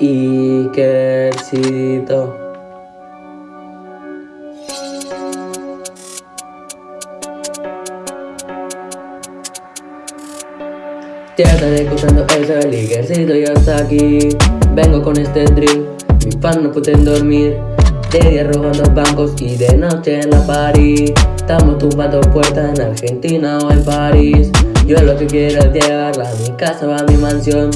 Ikercito. Ya estaré escuchando eso, el Ikercito ya está aquí. Vengo con este drill, mis fans no pueden dormir. De día robando bancos y de noche en la party. Estamos tumbando puertas en Argentina o en París. Yo lo que quiero es llevarla a mi casa o a mi mansión.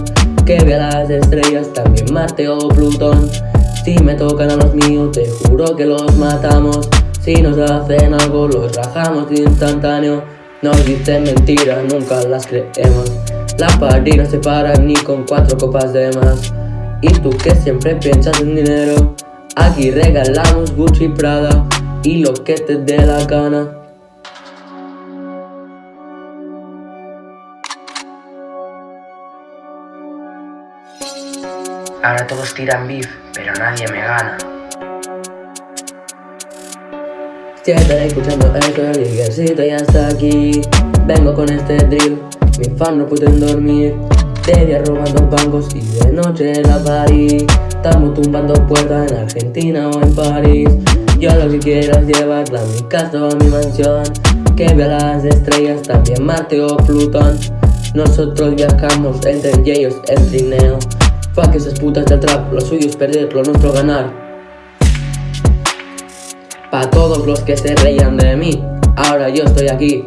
Que vea las estrellas, también Marte o Plutón. Si me tocan a los míos, te juro que los matamos. Si nos hacen algo, los rajamos instantáneo. Nos dicen mentiras, nunca las creemos. La party no se para ni con cuatro copas de más. Y tú que siempre piensas en dinero. Aquí regalamos Gucci Prada y lo que te dé la gana. Ahora todos tiran beef, pero nadie me gana. Si estaré escuchando esto, el Ikercito ya está aquí. Vengo con este drill, mis fans no pueden dormir. De día robando bancos y de noche la party. Estamos tumbando puertas en Argentina o en París. Yo lo que quiero es llevarla a mi casa o a mi mansión. Que vea las estrellas, también Marte o Plutón. Nosotros viajamos entre ellos el trineo. Fuck esas putas de trap, lo suyo es perder, lo nuestro ganar. Pa' todos los que se reían de mí, ahora yo estoy aquí.